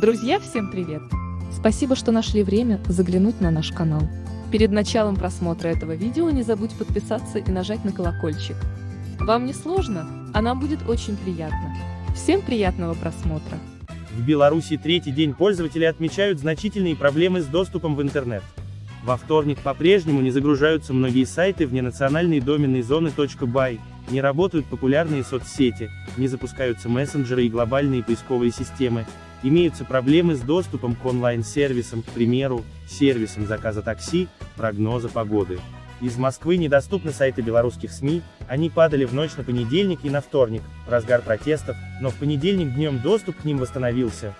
Друзья, всем привет! Спасибо, что нашли время заглянуть на наш канал. Перед началом просмотра этого видео не забудь подписаться и нажать на колокольчик. Вам не сложно, а нам будет очень приятно. Всем приятного просмотра! В Беларуси третий день пользователи отмечают значительные проблемы с доступом в интернет. Во вторник по-прежнему не загружаются многие сайты вне национальной доменной зоны .by, не работают популярные соцсети, не запускаются мессенджеры и глобальные поисковые системы, имеются проблемы с доступом к онлайн-сервисам, к примеру, сервисам заказа такси, прогноза погоды. Из Москвы недоступны сайты белорусских СМИ, они падали в ночь на понедельник и на вторник, в разгар протестов, но в понедельник днем доступ к ним восстановился.